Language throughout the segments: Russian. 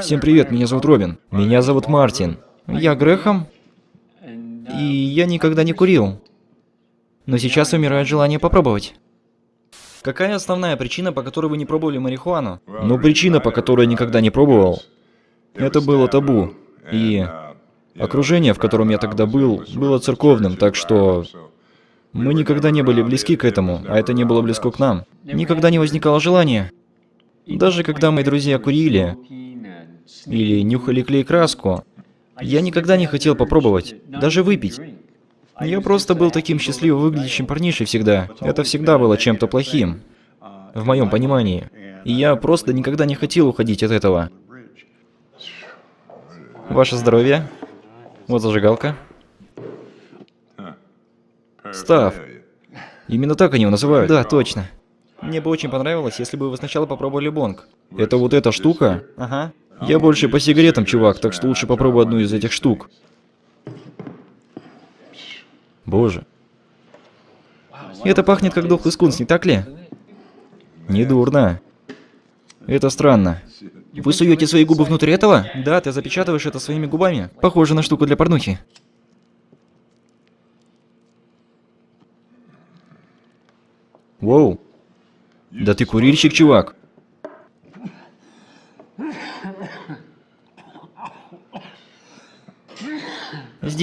Всем привет, меня зовут Робин. Меня зовут Мартин. Я Грехом. И я никогда не курил. Но сейчас умирает желание попробовать. Какая основная причина, по которой вы не пробовали марихуану? Ну, причина, по которой я никогда не пробовал, это было табу. И окружение, в котором я тогда был, было церковным, так что мы никогда не были близки к этому, а это не было близко к нам. Никогда не возникало желания. Даже когда мои друзья курили или нюхали клей-краску, я никогда не хотел попробовать, даже выпить. Я просто был таким счастливо выглядящим парнишей всегда. Это всегда было чем-то плохим, в моем понимании. И я просто никогда не хотел уходить от этого. Ваше здоровье. Вот зажигалка. Став. Именно так они его называют. Да, точно. Мне бы очень понравилось, если бы вы сначала попробовали бонг. Это вот эта штука? Ага. Я больше по сигаретам, чувак, так что лучше попробуй одну из этих штук. Боже. Это пахнет как дохлый скунс, не так ли? Недурно. Это странно. Вы суете свои губы внутрь этого? Да, ты запечатываешь это своими губами. Похоже на штуку для порнухи. Воу. Да ты курильщик, чувак.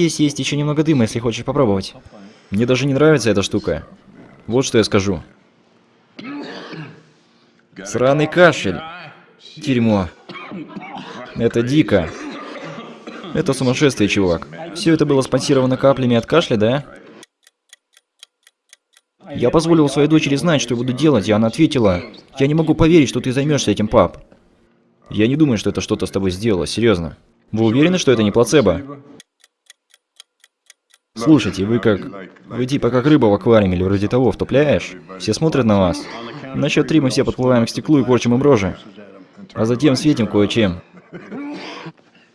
Здесь есть еще немного дыма, если хочешь попробовать. Мне даже не нравится эта штука. Вот что я скажу. Сраный кашель. Дерьмо. Это дико. Это сумасшествие, чувак. Все это было спонсировано каплями от кашля, да? Я позволил своей дочери знать, что я буду делать, и она ответила, «Я не могу поверить, что ты займешься этим, пап». Я не думаю, что это что-то с тобой сделало, серьезно. Вы уверены, что это не плацебо? Слушайте, вы как... Вы типа как рыба в аквариуме или вроде того, втопляешь? Все смотрят на вас. На счет три мы все подплываем к стеклу и корчим им рожи. А затем светим кое-чем.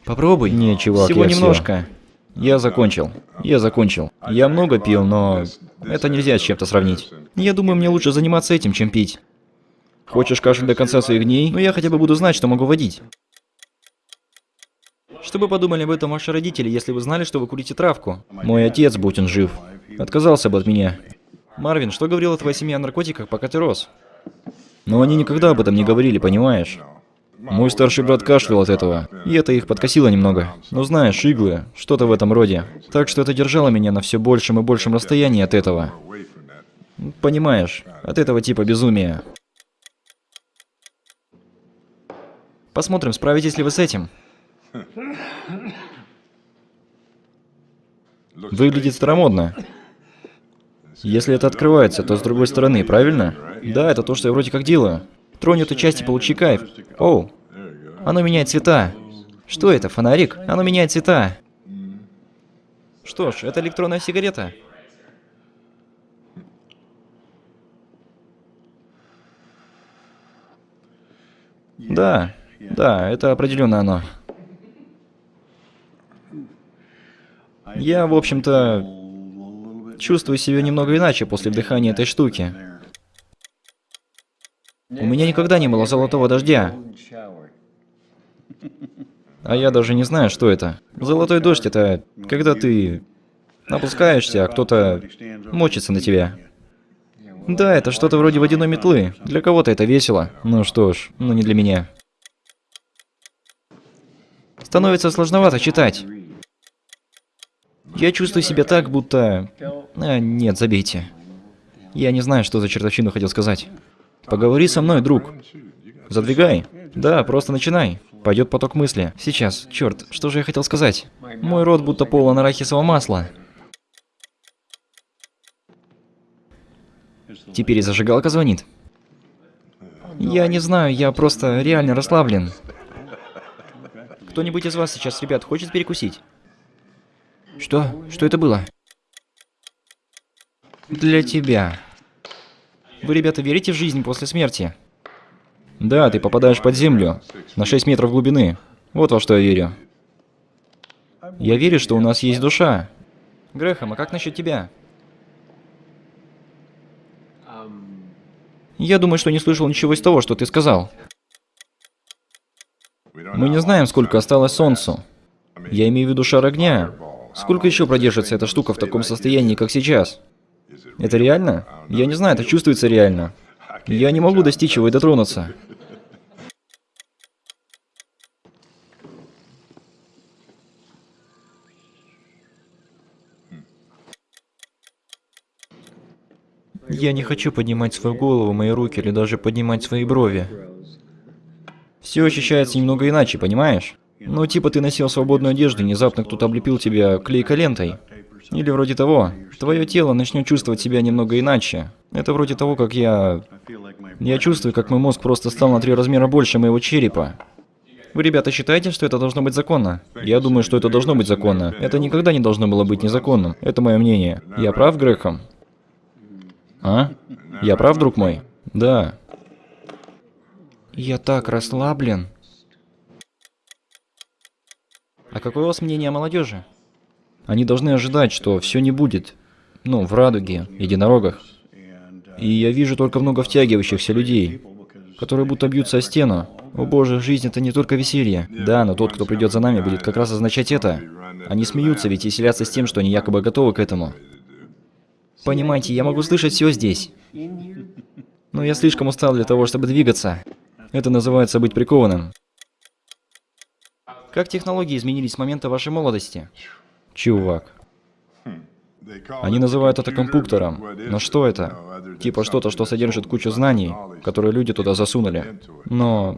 Попробуй. Не, чувак, Всего немножко. Всё. Я закончил. Я закончил. Я много пил, но... Это нельзя с чем-то сравнить. Я думаю, мне лучше заниматься этим, чем пить. Хочешь кашель до конца своих дней? Ну я хотя бы буду знать, что могу водить. Что бы подумали об этом ваши родители, если бы знали, что вы курите травку? Мой отец, будь он жив, отказался бы от меня. Марвин, что говорила твоя семья о наркотиках, пока ты рос? Но они никогда об этом не говорили, понимаешь? Мой старший брат кашлял от этого, и это их подкосило немного. Ну знаешь, иглы, что-то в этом роде. Так что это держало меня на все большем и большем расстоянии от этого. Понимаешь, от этого типа безумия. Посмотрим, справитесь ли вы с этим. Выглядит старомодно. Если это открывается, то с другой стороны, правильно? Да, это то, что я вроде как делаю. Тронь эту часть и получи кайф. Оу. Оно меняет цвета. Что это, фонарик? Оно меняет цвета. Что ж, это электронная сигарета. Да, да, это определенно оно. Я, в общем-то, чувствую себя немного иначе после вдыхания этой штуки. У меня никогда не было золотого дождя. А я даже не знаю, что это. Золотой дождь — это когда ты опускаешься, а кто-то мочится на тебя. Да, это что-то вроде водяной метлы. Для кого-то это весело. Ну что ж, но не для меня. Становится сложновато читать. Я чувствую себя так, будто... А, нет, забейте. Я не знаю, что за чертовщину хотел сказать. Поговори со мной, друг. Задвигай. Да, просто начинай. Пойдет поток мысли. Сейчас, черт, что же я хотел сказать? Мой рот будто полон арахисового масла. Теперь и зажигалка звонит. Я не знаю, я просто реально расслаблен. Кто-нибудь из вас сейчас, ребят, хочет перекусить? Что? Что это было? Для тебя. Вы, ребята, верите в жизнь после смерти? Да, ты попадаешь под землю. На 6 метров глубины. Вот во что я верю. Я верю, что у нас есть душа. Грехом, а как насчет тебя? Я думаю, что не слышал ничего из того, что ты сказал. Мы не знаем, сколько осталось Солнцу. Я имею в виду шар огня. Сколько еще продержится эта штука в таком состоянии, как сейчас? Это реально? Я не знаю, это чувствуется реально. Я не могу достичь его и дотронуться. Я не хочу поднимать свою голову, мои руки или даже поднимать свои брови. Все ощущается немного иначе, понимаешь? Ну, типа ты носил свободную одежду, внезапно кто-то облепил тебя клейкой лентой. Или вроде того. Твое тело начнет чувствовать себя немного иначе. Это вроде того, как я... Я чувствую, как мой мозг просто стал на три размера больше моего черепа. Вы, ребята, считаете, что это должно быть законно? Я думаю, что это должно быть законно. Это никогда не должно было быть незаконным. Это мое мнение. Я прав, Грехом? А? Я прав, друг мой? Да. Я так расслаблен. А какое у вас мнение о молодежи? Они должны ожидать, что все не будет. Ну, в радуге, единорогах. И я вижу только много втягивающихся людей, которые будто бьются о стену. О боже, жизнь это не только веселье. Да, но тот, кто придет за нами, будет как раз означать это. Они смеются, ведь веселятся с тем, что они якобы готовы к этому. Понимаете, я могу слышать все здесь. Но я слишком устал для того, чтобы двигаться. Это называется быть прикованным. Как технологии изменились с момента вашей молодости? Чувак. Они называют это компьютером. Но что это? Типа что-то, что содержит кучу знаний, которые люди туда засунули. Но...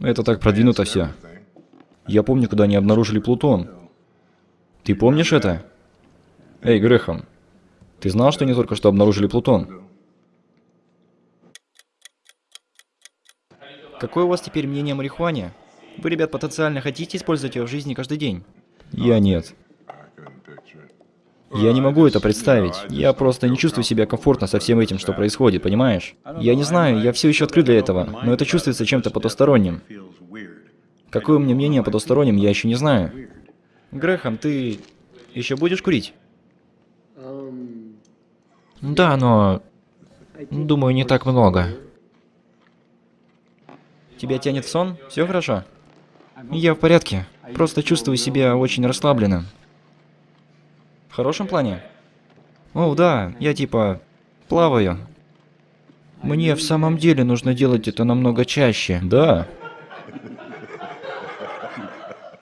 Это так продвинуто все. Я помню, когда они обнаружили Плутон. Ты помнишь это? Эй, Грехом, ты знал, что они только что обнаружили Плутон? Какое у вас теперь мнение о марихуане? Вы, ребят, потенциально хотите использовать ее в жизни каждый день? Я нет. Я не могу это представить. Я просто не чувствую себя комфортно со всем этим, что происходит, понимаешь? Я не знаю, я все еще открыт для этого, но это чувствуется чем-то потусторонним. Какое у меня мнение о потустороннем, я еще не знаю. Грехом, ты еще будешь курить? Да, но... Думаю, не так много. Тебя тянет в сон? Все хорошо? Я в порядке. Просто чувствую себя очень расслабленным. В хорошем плане? О, да, я типа плаваю. Мне в самом деле нужно делать это намного чаще. Да.